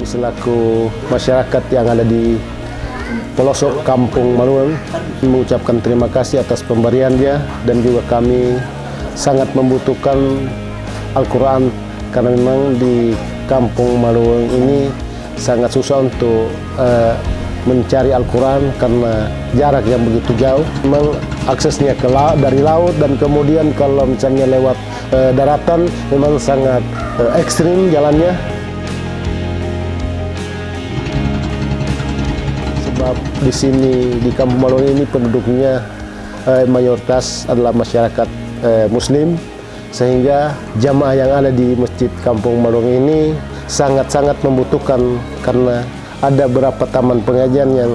selaku masyarakat yang ada di pelosok kampung Maluang mengucapkan terima kasih atas pemberiannya dan juga kami sangat membutuhkan Al-Quran karena memang di kampung Maluang ini sangat susah untuk uh, mencari Al-Quran karena jarak yang begitu jauh. Memang aksesnya ke laut, dari laut dan kemudian kalau misalnya lewat uh, daratan memang sangat uh, ekstrim jalannya. Sebab di sini di Kampung Malung ini penduduknya uh, mayoritas adalah masyarakat uh, Muslim sehingga jamaah yang ada di Masjid Kampung Malung ini sangat-sangat membutuhkan karena ada beberapa taman pengajian yang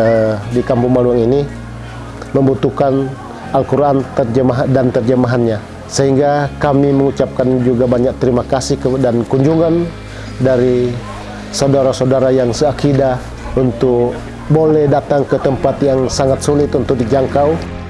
uh, di Kampung Maluang ini membutuhkan Al-Quran terjemah dan terjemahannya. Sehingga kami mengucapkan juga banyak terima kasih dan kunjungan dari saudara-saudara yang seakidah untuk boleh datang ke tempat yang sangat sulit untuk dijangkau.